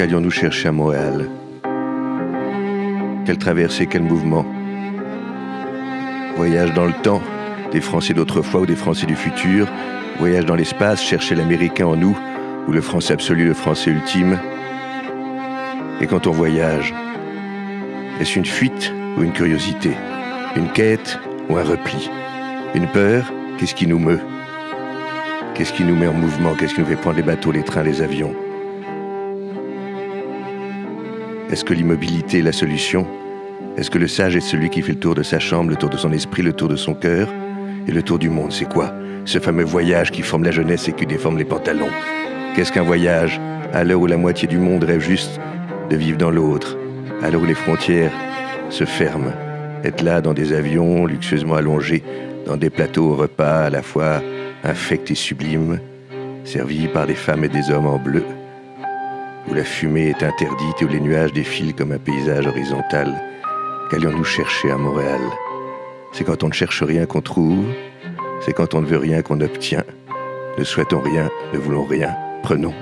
Qu'allions-nous chercher à Montréal? Quelle traversée, quel mouvement? Voyage dans le temps, des Français d'autrefois ou des Français du futur, voyage dans l'espace, chercher l'Américain en nous, ou le Français absolu, le Français ultime. Et quand on voyage, est-ce une fuite ou une curiosité? Une quête ou un repli? Une peur? Qu'est-ce qui nous meut? Qu'est-ce qui nous met en mouvement? Qu'est-ce qui nous fait prendre les bateaux, les trains, les avions? Est-ce que l'immobilité est la solution? Est-ce que le sage est celui qui fait le tour de sa chambre, le tour de son esprit, le tour de son cœur? Et le tour du monde, c'est quoi? Ce fameux voyage qui forme la jeunesse et qui déforme les pantalons. Qu'est-ce qu'un voyage? À l'heure où la moitié du monde rêve juste de vivre dans l'autre, à l'heure où les frontières se ferment, être là dans des avions luxueusement allongés, dans des plateaux au repas à la fois infects et sublimes, servis par des femmes et des hommes en bleu, où la fumée est interdite et où les nuages défilent comme un paysage horizontal. Qu'allions-nous chercher à Montréal? C'est quand on ne cherche rien qu'on trouve, c'est quand on ne veut rien qu'on obtient. Ne souhaitons rien, ne voulons rien, prenons.